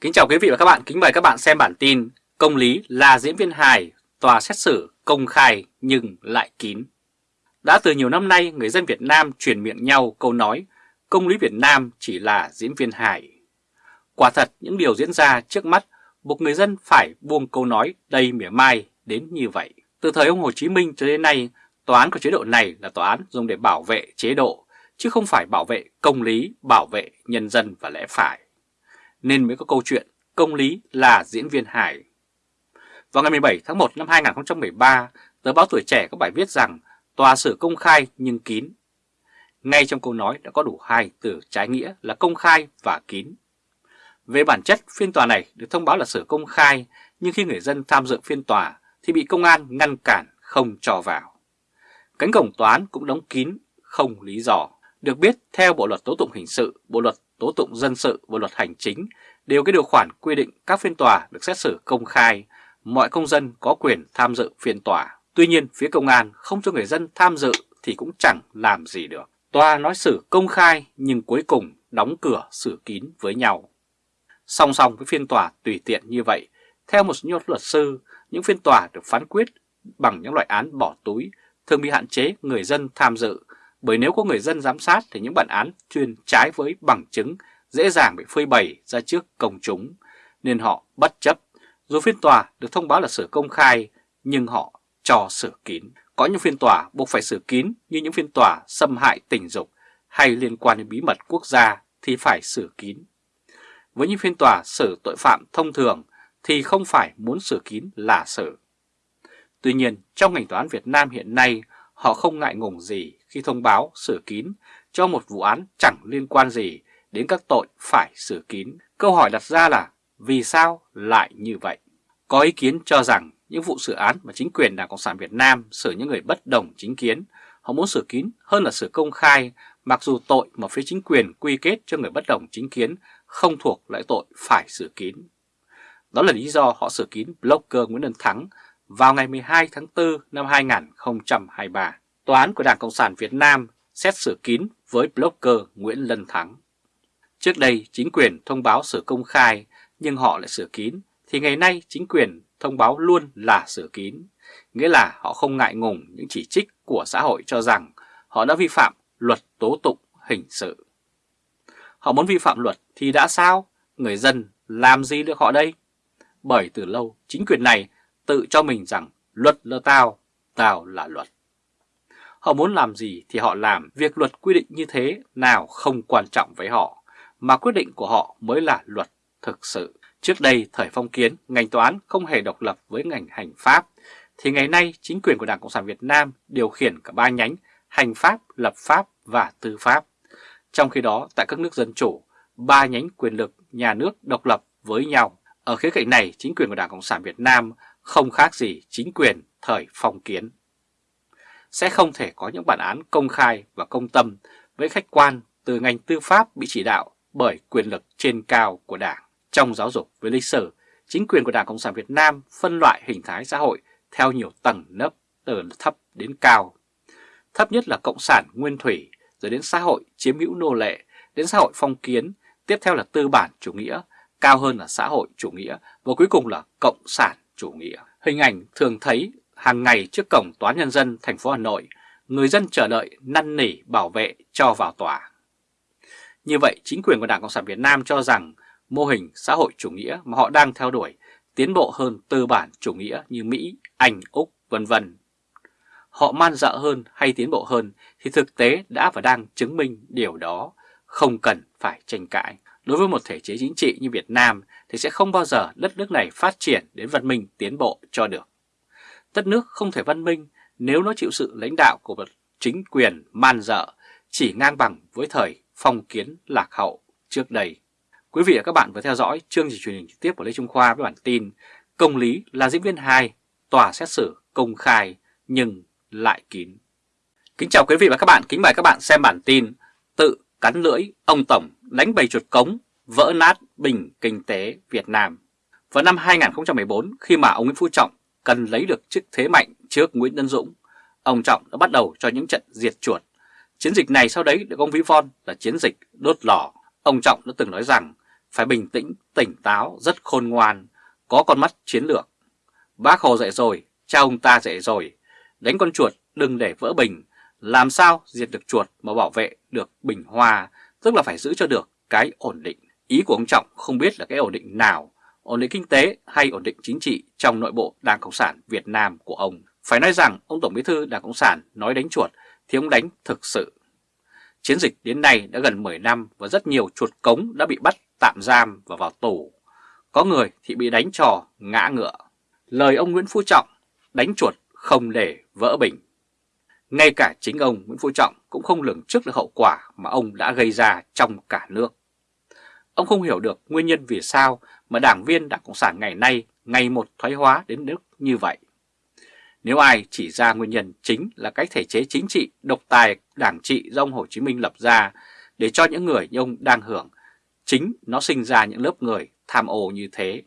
Kính chào quý vị và các bạn, kính mời các bạn xem bản tin Công lý là diễn viên hài, tòa xét xử công khai nhưng lại kín. Đã từ nhiều năm nay, người dân Việt Nam truyền miệng nhau câu nói Công lý Việt Nam chỉ là diễn viên hài. Quả thật, những điều diễn ra trước mắt buộc người dân phải buông câu nói đầy mỉa mai đến như vậy. Từ thời ông Hồ Chí Minh cho đến nay, tòa án của chế độ này là tòa án dùng để bảo vệ chế độ, chứ không phải bảo vệ công lý, bảo vệ nhân dân và lẽ phải nên mới có câu chuyện công lý là diễn viên hài. Vào ngày 17 tháng 1 năm 2013, tờ báo Tuổi Trẻ có bài viết rằng tòa xử công khai nhưng kín. Ngay trong câu nói đã có đủ hai từ trái nghĩa là công khai và kín. Về bản chất, phiên tòa này được thông báo là xử công khai, nhưng khi người dân tham dự phiên tòa thì bị công an ngăn cản không cho vào. Cánh cổng tòa án cũng đóng kín, không lý do. Được biết, theo Bộ Luật Tố Tụng Hình sự, Bộ Luật tố tụng dân sự và luật hành chính đều cái điều khoản quy định các phiên tòa được xét xử công khai, mọi công dân có quyền tham dự phiên tòa. Tuy nhiên, phía công an không cho người dân tham dự thì cũng chẳng làm gì được. Tòa nói xử công khai nhưng cuối cùng đóng cửa xử kín với nhau. Song song với phiên tòa tùy tiện như vậy, theo một số luật sư, những phiên tòa được phán quyết bằng những loại án bỏ túi thường bị hạn chế người dân tham dự bởi nếu có người dân giám sát thì những bản án chuyên trái với bằng chứng dễ dàng bị phơi bày ra trước công chúng, nên họ bất chấp. Dù phiên tòa được thông báo là xử công khai, nhưng họ cho xử kín. Có những phiên tòa buộc phải xử kín như những phiên tòa xâm hại tình dục hay liên quan đến bí mật quốc gia thì phải xử kín. Với những phiên tòa xử tội phạm thông thường thì không phải muốn xử kín là xử. Tuy nhiên, trong ngành tòa án Việt Nam hiện nay, họ không ngại ngùng gì khi thông báo xử kín cho một vụ án chẳng liên quan gì đến các tội phải xử kín. Câu hỏi đặt ra là vì sao lại như vậy? Có ý kiến cho rằng những vụ xử án mà chính quyền Đảng Cộng sản Việt Nam xử những người bất đồng chính kiến, họ muốn xử kín hơn là xử công khai, mặc dù tội mà phía chính quyền quy kết cho người bất đồng chính kiến không thuộc loại tội phải xử kín. Đó là lý do họ xử kín blogger Nguyễn Đức Thắng vào ngày 12 tháng 4 năm 2023. Tòa án của Đảng Cộng sản Việt Nam xét xử kín với blogger Nguyễn Lân Thắng. Trước đây, chính quyền thông báo xử công khai, nhưng họ lại xử kín thì ngày nay, chính quyền thông báo luôn là xử kín. Nghĩa là họ không ngại ngùng những chỉ trích của xã hội cho rằng họ đã vi phạm luật tố tụng hình sự. Họ muốn vi phạm luật thì đã sao? Người dân làm gì được họ đây? Bởi từ lâu, chính quyền này tự cho mình rằng luật là tao, tao là luật. Họ muốn làm gì thì họ làm, việc luật quy định như thế nào không quan trọng với họ, mà quyết định của họ mới là luật thực sự. Trước đây, thời phong kiến, ngành tòa án không hề độc lập với ngành hành pháp, thì ngày nay chính quyền của Đảng Cộng sản Việt Nam điều khiển cả ba nhánh hành pháp, lập pháp và tư pháp. Trong khi đó, tại các nước dân chủ, ba nhánh quyền lực nhà nước độc lập với nhau. Ở khía cạnh này, chính quyền của Đảng Cộng sản Việt Nam không khác gì chính quyền thời phong kiến sẽ không thể có những bản án công khai và công tâm với khách quan từ ngành tư pháp bị chỉ đạo bởi quyền lực trên cao của Đảng. Trong giáo dục với lịch sử, chính quyền của Đảng Cộng sản Việt Nam phân loại hình thái xã hội theo nhiều tầng nấp từ thấp đến cao. Thấp nhất là Cộng sản Nguyên Thủy, rồi đến xã hội chiếm hữu nô lệ, đến xã hội phong kiến, tiếp theo là tư bản chủ nghĩa, cao hơn là xã hội chủ nghĩa và cuối cùng là Cộng sản chủ nghĩa. Hình ảnh thường thấy hàng ngày trước cổng Tòa Nhân dân thành phố Hà Nội, người dân chờ đợi năn nỉ bảo vệ cho vào tòa. Như vậy, chính quyền của Đảng Cộng sản Việt Nam cho rằng mô hình xã hội chủ nghĩa mà họ đang theo đuổi tiến bộ hơn tư bản chủ nghĩa như Mỹ, Anh, Úc, vân vân. Họ man dợ hơn hay tiến bộ hơn thì thực tế đã và đang chứng minh điều đó, không cần phải tranh cãi. Đối với một thể chế chính trị như Việt Nam thì sẽ không bao giờ đất nước này phát triển đến văn minh tiến bộ cho được. Đất nước không thể văn minh nếu nó chịu sự lãnh đạo của một chính quyền man dợ chỉ ngang bằng với thời phong kiến lạc hậu trước đây. Quý vị và các bạn vừa theo dõi chương trình truyền hình trực tiếp của Lê Trung Khoa với bản tin Công lý là diễn viên 2, tòa xét xử công khai nhưng lại kín. Kính chào quý vị và các bạn, kính mời các bạn xem bản tin Tự cắn lưỡi ông Tổng đánh bầy chuột cống vỡ nát bình kinh tế Việt Nam. Vào năm 2014 khi mà ông Nguyễn Phú Trọng cần lấy được chức thế mạnh trước Nguyễn Tân Dũng, ông Trọng đã bắt đầu cho những trận diệt chuột. Chiến dịch này sau đấy được ông ví von là chiến dịch đốt lò. Ông Trọng đã từng nói rằng phải bình tĩnh, tỉnh táo, rất khôn ngoan, có con mắt chiến lược. Bác Hồ dạy rồi, cha ông ta dạy rồi, đánh con chuột đừng để vỡ bình, làm sao diệt được chuột mà bảo vệ được bình hoa, tức là phải giữ cho được cái ổn định. Ý của ông Trọng không biết là cái ổn định nào, ổn định kinh tế hay ổn định chính trị trong nội bộ Đảng Cộng sản Việt Nam của ông. Phải nói rằng ông Tổng Bí thư Đảng Cộng sản nói đánh chuột thì ông đánh thực sự. Chiến dịch đến nay đã gần 10 năm và rất nhiều chuột cống đã bị bắt tạm giam và vào tù. Có người thì bị đánh trò ngã ngựa. Lời ông Nguyễn Phú Trọng đánh chuột không để vỡ bình. Ngay cả chính ông Nguyễn Phú Trọng cũng không lường trước được hậu quả mà ông đã gây ra trong cả nước. Ông không hiểu được nguyên nhân vì sao mà đảng viên Đảng Cộng sản ngày nay ngày một thoái hóa đến nước như vậy. Nếu ai chỉ ra nguyên nhân chính là cái thể chế chính trị độc tài đảng trị do ông Hồ Chí Minh lập ra để cho những người như ông đang hưởng, chính nó sinh ra những lớp người tham ô như thế,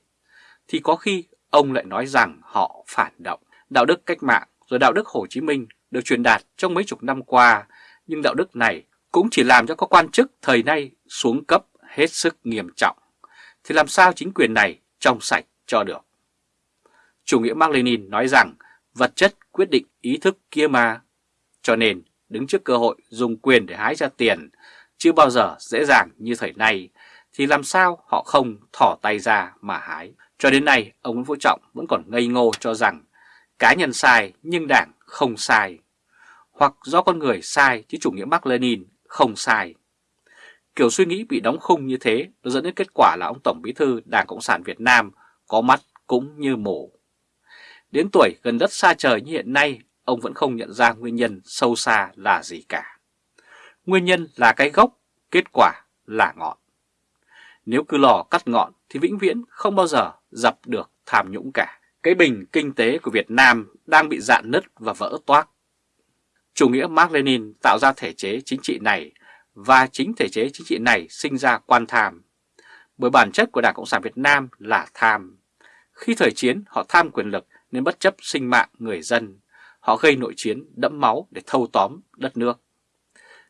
thì có khi ông lại nói rằng họ phản động. Đạo đức cách mạng rồi đạo đức Hồ Chí Minh được truyền đạt trong mấy chục năm qua, nhưng đạo đức này cũng chỉ làm cho các quan chức thời nay xuống cấp hết sức nghiêm trọng. Thì làm sao chính quyền này trong sạch cho được? Chủ nghĩa Mark Lenin nói rằng vật chất quyết định ý thức kia mà. Cho nên đứng trước cơ hội dùng quyền để hái ra tiền chưa bao giờ dễ dàng như thời nay, thì làm sao họ không thỏ tay ra mà hái. Cho đến nay, ông Nguyễn Phú Trọng vẫn còn ngây ngô cho rằng cá nhân sai nhưng đảng không sai. Hoặc do con người sai chứ chủ nghĩa Mark Lenin không sai. Kiểu suy nghĩ bị đóng khung như thế nó dẫn đến kết quả là ông Tổng Bí thư Đảng Cộng sản Việt Nam có mắt cũng như mổ. Đến tuổi gần đất xa trời như hiện nay, ông vẫn không nhận ra nguyên nhân sâu xa là gì cả. Nguyên nhân là cái gốc, kết quả là ngọn. Nếu cứ lò cắt ngọn thì vĩnh viễn không bao giờ dập được tham nhũng cả. Cái bình kinh tế của Việt Nam đang bị dạn nứt và vỡ toác. Chủ nghĩa Mark Lenin tạo ra thể chế chính trị này và chính thể chế chính trị này sinh ra quan tham. Bởi bản chất của Đảng Cộng sản Việt Nam là tham. Khi thời chiến họ tham quyền lực nên bất chấp sinh mạng người dân, họ gây nội chiến đẫm máu để thâu tóm đất nước.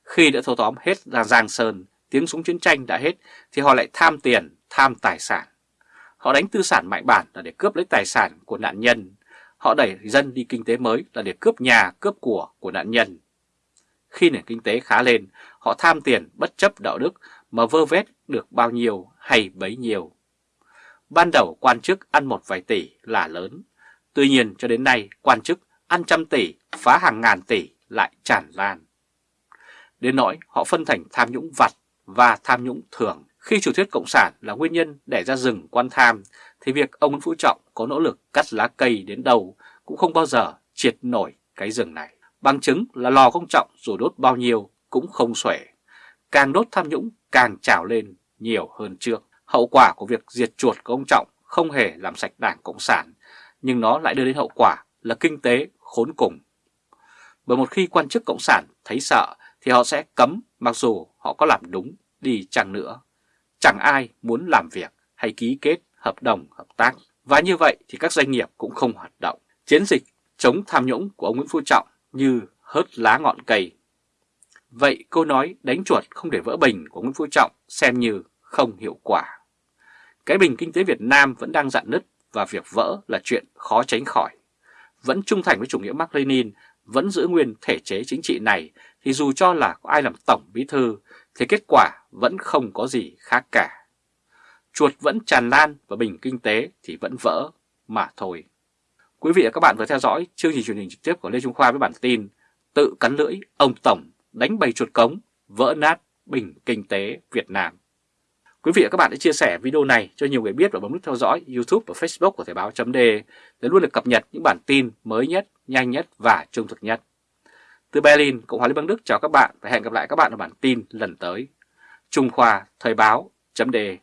Khi đã thâu tóm hết ra Giang Sơn, tiếng súng chiến tranh đã hết thì họ lại tham tiền, tham tài sản. Họ đánh tư sản mạnh bản là để cướp lấy tài sản của nạn nhân. Họ đẩy dân đi kinh tế mới là để cướp nhà, cướp của của nạn nhân. Khi nền kinh tế khá lên, họ tham tiền bất chấp đạo đức mà vơ vét được bao nhiêu hay bấy nhiêu. Ban đầu quan chức ăn một vài tỷ là lớn, Tuy nhiên cho đến nay quan chức ăn trăm tỷ, phá hàng ngàn tỷ lại tràn lan. Đến nỗi họ phân thành tham nhũng vặt và tham nhũng thường. Khi chủ thuyết Cộng sản là nguyên nhân để ra rừng quan tham, thì việc ông Nguyễn Phú Trọng có nỗ lực cắt lá cây đến đâu cũng không bao giờ triệt nổi cái rừng này. Bằng chứng là lò công trọng dù đốt bao nhiêu cũng không xuể. Càng đốt tham nhũng càng trào lên nhiều hơn trước. Hậu quả của việc diệt chuột của ông Trọng không hề làm sạch đảng Cộng sản, nhưng nó lại đưa đến hậu quả là kinh tế khốn cùng. Bởi một khi quan chức Cộng sản thấy sợ thì họ sẽ cấm mặc dù họ có làm đúng đi chăng nữa. Chẳng ai muốn làm việc hay ký kết hợp đồng, hợp tác. Và như vậy thì các doanh nghiệp cũng không hoạt động. Chiến dịch chống tham nhũng của ông Nguyễn Phú Trọng như hớt lá ngọn cây. Vậy câu nói đánh chuột không để vỡ bình của Nguyễn Phú Trọng xem như không hiệu quả. Cái bình kinh tế Việt Nam vẫn đang dạn nứt và việc vỡ là chuyện khó tránh khỏi. Vẫn trung thành với chủ nghĩa Mark Lenin, vẫn giữ nguyên thể chế chính trị này thì dù cho là có ai làm tổng bí thư thì kết quả vẫn không có gì khác cả. Chuột vẫn tràn lan và bình kinh tế thì vẫn vỡ mà thôi. Quý vị và các bạn vừa theo dõi chương trình truyền hình trực tiếp của Lê Trung Khoa với bản tin Tự cắn lưỡi ông Tổng đánh bầy chuột cống vỡ nát bình kinh tế Việt Nam. Quý vị và các bạn hãy chia sẻ video này cho nhiều người biết và bấm nút theo dõi YouTube và Facebook của Thời báo .de để luôn được cập nhật những bản tin mới nhất, nhanh nhất và trung thực nhất. Từ Berlin, Cộng hòa Liên bang Đức chào các bạn và hẹn gặp lại các bạn ở bản tin lần tới. Trung Khoa Thời báo .de